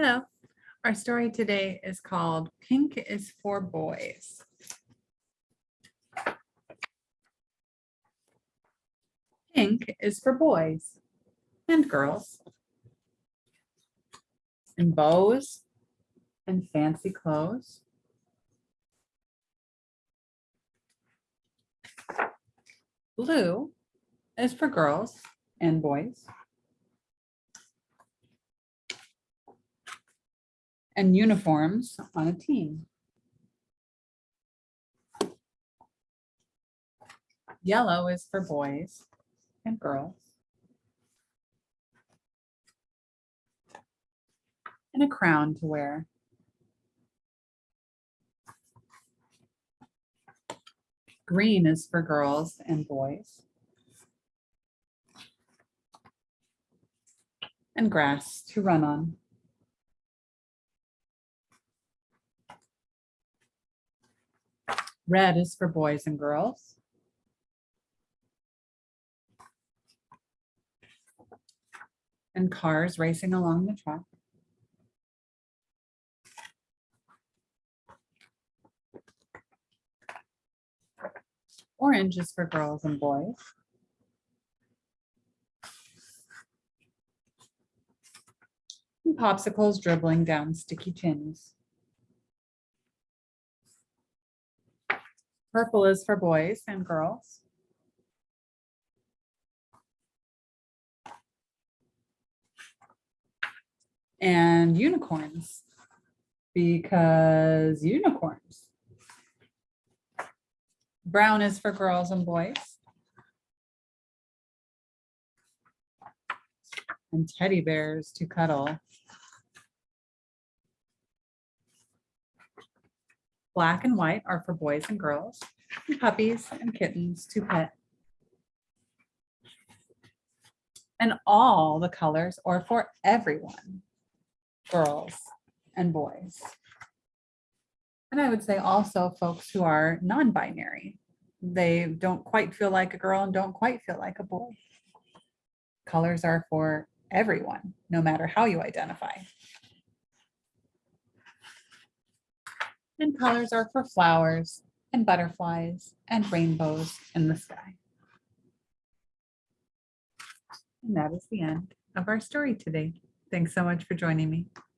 Hello. Our story today is called Pink is for Boys. Pink is for boys and girls. And bows and fancy clothes. Blue is for girls and boys. And uniforms on a team. Yellow is for boys and girls. And a crown to wear. Green is for girls and boys. And grass to run on. Red is for boys and girls. And cars racing along the track. Orange is for girls and boys. And popsicles dribbling down sticky tins. Purple is for boys and girls. And unicorns, because unicorns. Brown is for girls and boys. And teddy bears to cuddle. Black and white are for boys and girls, and puppies and kittens to pet. And all the colors are for everyone, girls and boys. And I would say also folks who are non-binary. They don't quite feel like a girl and don't quite feel like a boy. Colors are for everyone, no matter how you identify. And colors are for flowers and butterflies and rainbows in the sky. And that is the end of our story today. Thanks so much for joining me.